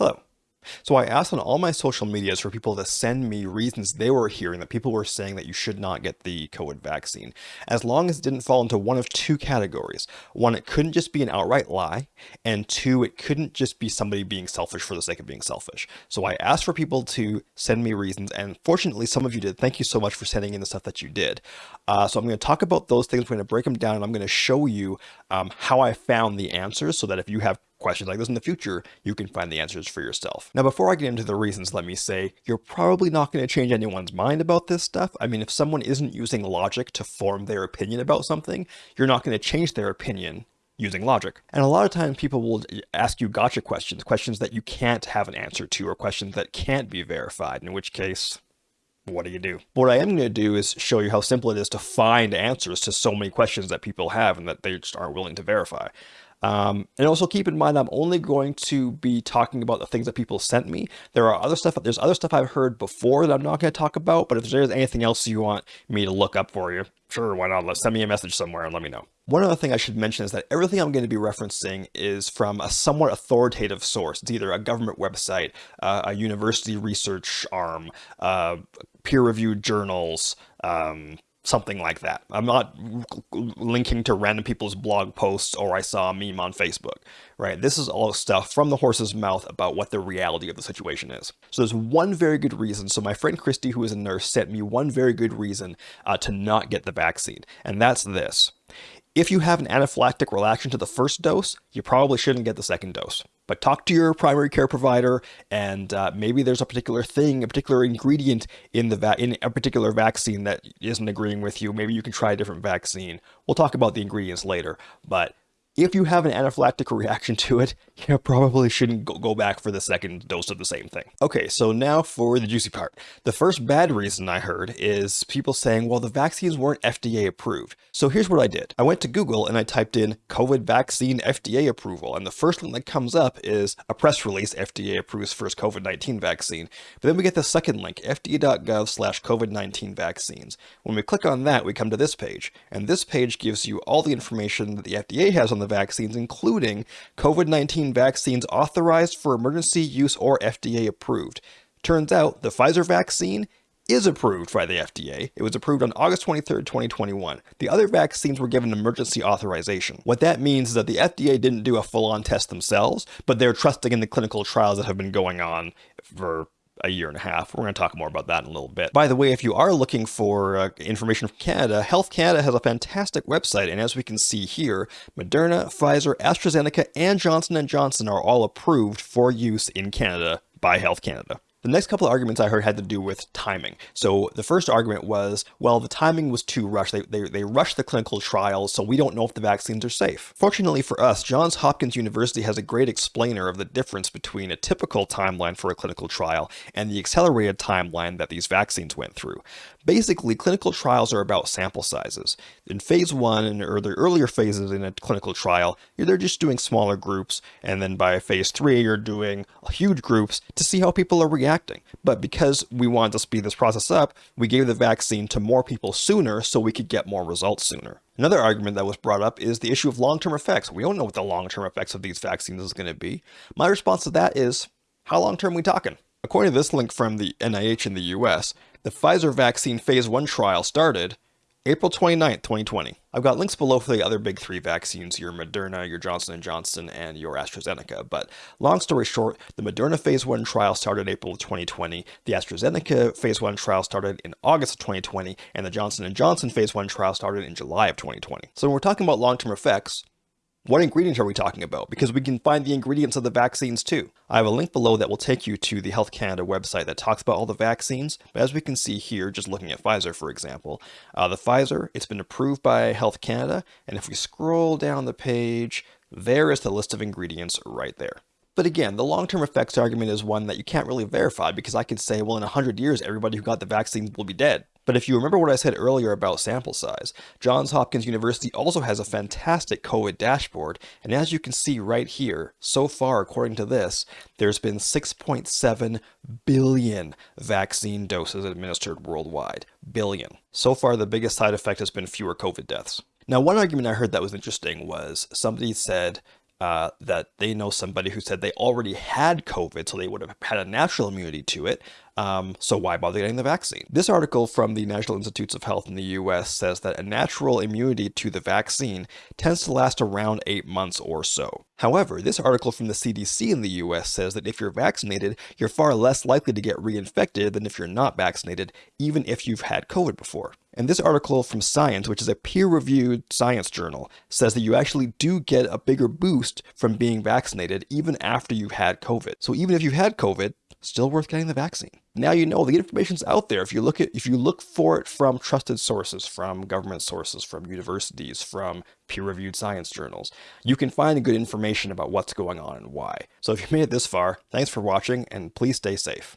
Hello. So I asked on all my social medias for people to send me reasons they were hearing that people were saying that you should not get the COVID vaccine, as long as it didn't fall into one of two categories. One, it couldn't just be an outright lie, and two, it couldn't just be somebody being selfish for the sake of being selfish. So I asked for people to send me reasons, and fortunately some of you did. Thank you so much for sending in the stuff that you did. Uh, so I'm going to talk about those things, we're going to break them down, and I'm going to show you um, how I found the answers so that if you have questions like this in the future, you can find the answers for yourself. Now, before I get into the reasons, let me say, you're probably not going to change anyone's mind about this stuff. I mean, if someone isn't using logic to form their opinion about something, you're not going to change their opinion using logic. And a lot of times people will ask you gotcha questions, questions that you can't have an answer to, or questions that can't be verified, in which case, what do you do? What I am going to do is show you how simple it is to find answers to so many questions that people have and that they just aren't willing to verify. Um, and also keep in mind, I'm only going to be talking about the things that people sent me. There are other stuff, there's other stuff I've heard before that I'm not going to talk about, but if there's anything else you want me to look up for you, sure, why not? Send me a message somewhere and let me know. One other thing I should mention is that everything I'm going to be referencing is from a somewhat authoritative source. It's either a government website, uh, a university research arm, uh, peer-reviewed journals, um, something like that. I'm not linking to random people's blog posts or I saw a meme on Facebook, right? This is all stuff from the horse's mouth about what the reality of the situation is. So there's one very good reason. So my friend Christy, who is a nurse, sent me one very good reason uh, to not get the vaccine, and that's this. If you have an anaphylactic reaction to the first dose, you probably shouldn't get the second dose. But talk to your primary care provider, and uh, maybe there's a particular thing, a particular ingredient in the in a particular vaccine that isn't agreeing with you. Maybe you can try a different vaccine. We'll talk about the ingredients later, but if you have an anaphylactic reaction to it, you probably shouldn't go back for the second dose of the same thing. Okay, so now for the juicy part. The first bad reason I heard is people saying, well, the vaccines weren't FDA approved. So here's what I did. I went to Google and I typed in COVID vaccine FDA approval, and the first one that comes up is a press release, FDA approves first COVID-19 vaccine. But then we get the second link, fda.gov slash COVID-19 vaccines. When we click on that, we come to this page, and this page gives you all the information that the FDA has on the vaccines, including COVID-19 vaccines authorized for emergency use or FDA approved. Turns out the Pfizer vaccine is approved by the FDA. It was approved on August 23, 2021. The other vaccines were given emergency authorization. What that means is that the FDA didn't do a full-on test themselves, but they're trusting in the clinical trials that have been going on for a year and a half. We're going to talk more about that in a little bit. By the way, if you are looking for uh, information from Canada, Health Canada has a fantastic website, and as we can see here, Moderna, Pfizer, AstraZeneca, and Johnson & Johnson are all approved for use in Canada by Health Canada. The next couple of arguments I heard had to do with timing. So the first argument was, well, the timing was too rushed. They, they, they rushed the clinical trials, so we don't know if the vaccines are safe. Fortunately for us, Johns Hopkins University has a great explainer of the difference between a typical timeline for a clinical trial and the accelerated timeline that these vaccines went through. Basically, clinical trials are about sample sizes. In phase one or the earlier phases in a clinical trial, they're just doing smaller groups, and then by phase three, you're doing huge groups to see how people are reacting. But because we wanted to speed this process up, we gave the vaccine to more people sooner so we could get more results sooner. Another argument that was brought up is the issue of long-term effects. We don't know what the long-term effects of these vaccines is going to be. My response to that is, how long-term we talking? According to this link from the NIH in the US, the Pfizer vaccine phase 1 trial started April 29, 2020. I've got links below for the other big three vaccines, your Moderna, your Johnson & Johnson, and your AstraZeneca. But long story short, the Moderna phase 1 trial started April of 2020, the AstraZeneca phase 1 trial started in August of 2020, and the Johnson & Johnson phase 1 trial started in July of 2020. So when we're talking about long-term effects, what ingredients are we talking about? Because we can find the ingredients of the vaccines too. I have a link below that will take you to the Health Canada website that talks about all the vaccines. But as we can see here, just looking at Pfizer, for example, uh, the Pfizer, it's been approved by Health Canada. And if we scroll down the page, there is the list of ingredients right there. But again, the long-term effects argument is one that you can't really verify because I could say, well, in 100 years, everybody who got the vaccines will be dead. But if you remember what I said earlier about sample size, Johns Hopkins University also has a fantastic COVID dashboard, and as you can see right here, so far according to this, there's been 6.7 billion vaccine doses administered worldwide. Billion. So far the biggest side effect has been fewer COVID deaths. Now one argument I heard that was interesting was somebody said uh, that they know somebody who said they already had COVID, so they would have had a natural immunity to it. Um, so why bother getting the vaccine? This article from the National Institutes of Health in the US says that a natural immunity to the vaccine tends to last around eight months or so. However, this article from the CDC in the US says that if you're vaccinated, you're far less likely to get reinfected than if you're not vaccinated, even if you've had COVID before. And this article from Science, which is a peer-reviewed science journal, says that you actually do get a bigger boost from being vaccinated even after you've had COVID. So even if you've had COVID, still worth getting the vaccine. Now you know the information's out there. If you look at if you look for it from trusted sources, from government sources, from universities, from peer-reviewed science journals, you can find good information about what's going on and why. So if you made it this far, thanks for watching and please stay safe.